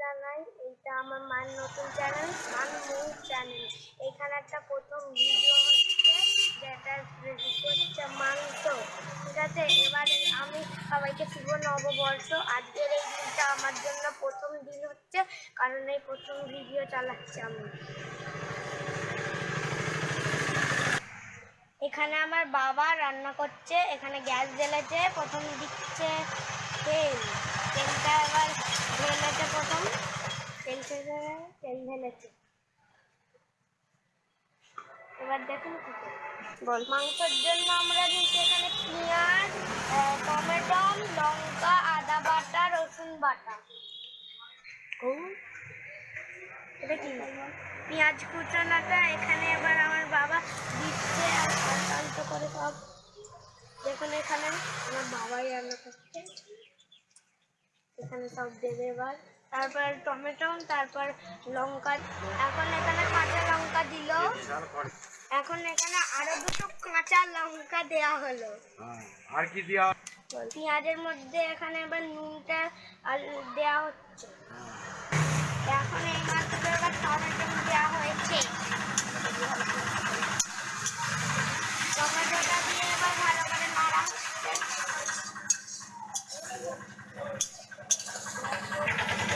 জানাই, এইটা আমার মার নতুন চ্যানেল মান মৌ চ্যানেল এখানে একটা প্রথম ভিডিও হচ্ছে যেটা হচ্ছে মাংস। ঠিক আছে? এবারে আমি সবাইকে শুভ নববর্ষ। আজকের এই দিনটা আমার জন্য প্রথম দিন হচ্ছে, কারণ এই প্রথম ভিডিও চালাচ্ছি আমি। এখানে আমার বাবা রান্না করছে, এখানে গ্যাস জ্বেলেছে, প্রথম দিচ্ছে তেল। তেলটা এবার ঢেলেছে প্রথম। ঢেলে তেল ঢেলেছে এবার দেখুন। বল। মাংসের জন্য আমরা নিচ্ছি এখানে পেঁয়াজ টমেটো লঙ্কা আদা বাটা রসুন বাটা। ও। এটা কি? পেঁয়াজ কুচানোটা এখানে এবার আমার বাবা দিচ্ছে আর শান্ত করে সব। দেখুন এখানে আমার বাবাই রান্না করছে। এখানে সব দেবে এবার। তারপর টমেটো, তারপর লঙ্কা। এখন এখানে কাঁচা লঙ্কা দিল। এখন এখানে আরও দুটো কাঁচা লঙ্কা দেয়া হলো। আর কি দেওয়া পেঁয়াজের মধ্যে এখানে এবার নুনটা দেওয়া হচ্ছে। এখন এই মাত্র এবার টমেটো দেওয়া হয়েছে। টমেটোটা দিয়ে এবার ভালো করে নাড়া হচ্ছে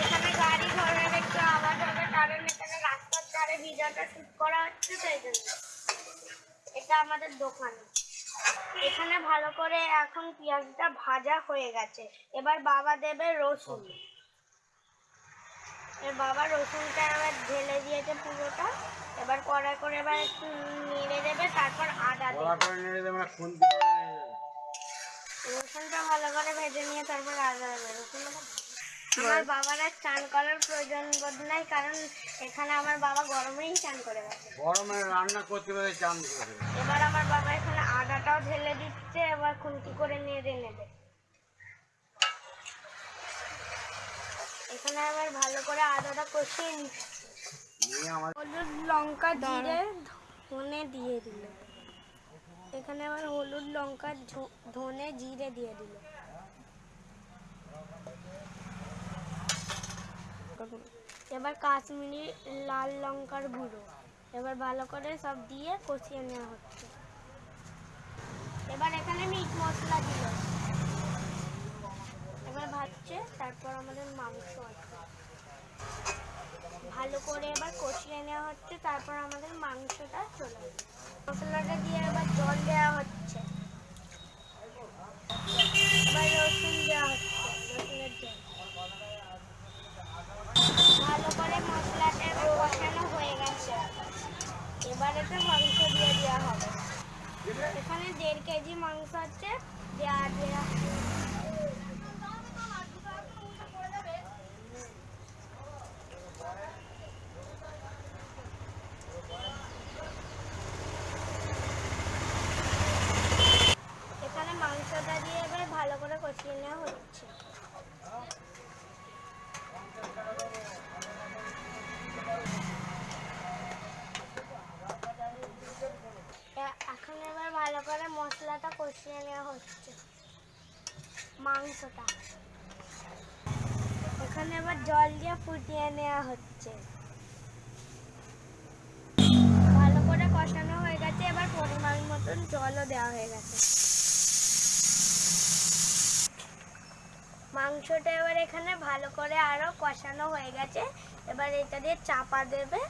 এখানে গাড়ি ঘোড়ার একটু আওয়াজ হবে কারণ এখানে রাস্তার ধারে ভিডিওটা শুট করা হচ্ছে সেই জন্য। এটা আমাদের দোকান। এখানে ভালো করে এখন পেঁয়াজটা ভাজা হয়ে গেছে। এবার বাবা দেবে রসুন। এবার বাবা রসুনটা এবার ঢেলে দিয়েছে পুরোটা। এবার কড়াই করে এবার একটু নেড়ে দেবে তারপর আদা দেবে। করে নেড়ে দেবে না রসুনটা ভালো করে ভেজে নিয়ে তারপর আদা দেবে। রসুনটা আমার বাবার আর চান করার প্রয়োজন বোধ নাই কারণ এখানে আমার বাবা গরমেই চান করে গেছে গরমে রান্না করতে পারে চান করে। এবার আমার বাবা এখানে আদাটাও ঢেলে দিচ্ছে এবার খুন্তি করে নেড়ে নেবে। এখানে আবার ভালো করে আদাটা কষিয়ে নিচ্ছে। হলুদ লঙ্কা জিরে ধনে দিয়ে দিল। এখানে আবার হলুদ লঙ্কা ধনে জিরে দিয়ে দিল। এবার কাশ্মীরি লাল লঙ্কার গুঁড়ো। এবার ভালো করে সব দিয়ে কষিয়ে নেওয়া হচ্ছে। এবার এখানে মিট মশলা দিল এবার ভাজছে, তারপর আমাদের মাংস আছে। ভালো করে এবার কষিয়ে নেওয়া হচ্ছে, তারপর আমাদের মাংসটা চলে মশলাটা দিয়ে এবার জল দেওয়া হচ্ছে এবার রসুন দেওয়া হচ্ছে রসুনের জল ভালো করে মশলাটা এবার কষানো হয়ে গেছে এবার এতে মাংস দিয়ে দেওয়া হবে এখানে দেড় কেজি মাংস আছে দেওয়া দেওয়া এখানে মাংসটা দিয়ে এবার ভালো করে কষিয়ে নেওয়া হচ্ছে এ- এখন এবার ভালো করে মশলাটা কষিয়ে নেওয়া হচ্ছে মাংসটা। এখানে এবার জল দিয়ে ফুটিয়ে নেওয়া হচ্ছে। ভালো করে কষানো হয়ে গেছে, এবার পরিমাণ মতন জলও দেওয়া হয়ে গেছে। মাংসটা এবার এখানে ভালো করে আরও কষানো হয়ে গেছে, এবার এটা দিয়ে চাপা দেবে।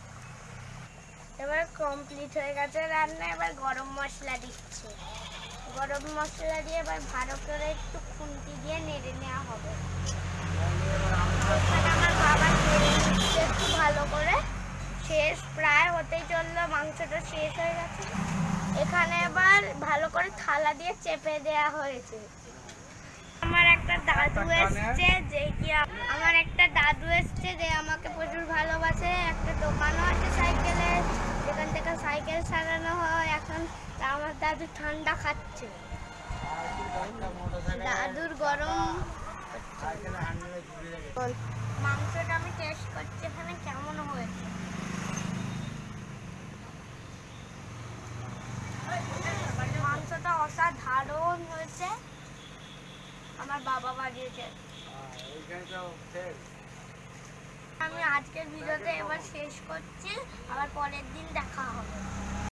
এবার কমপ্লিট হয়ে গেছে রান্না, এবার গরম মশলা দিচ্ছে। গরম মশলা দিয়ে এবার ভালো করে একটু খুন্তি দিয়ে নেড়ে নেওয়া হবে। আমার বাবা নিচ্ছে একটু ভালো করে। শেষ, প্রায় হতেই চলল, মাংসটা শেষ হয়ে গেছে। এখানে এবার ভালো করে থালা দিয়ে চেপে দেওয়া হয়েছে। আমার একটা দাদু এসছে যে কি আম- আমার একটা দাদু এসছে যে আমাকে প্রচুর ভালোবাসে। একটা দোকানও আছে সাইকেলের যেখান থেকে সাইকেল সারানো হয়। এখন আমার দাদু ঠান্ডা খাচ্ছে। দাদুর গরম মাংসটা আমি টেস্ট করছি এখানে কেমন হয়েছে মাংসটা অসাধারণ হয়েছে আমার বাবা বানিয়েছে আমি আজকের ভিডিওতে এবার শেষ করছি আবার পরের দিন দেখা হবে।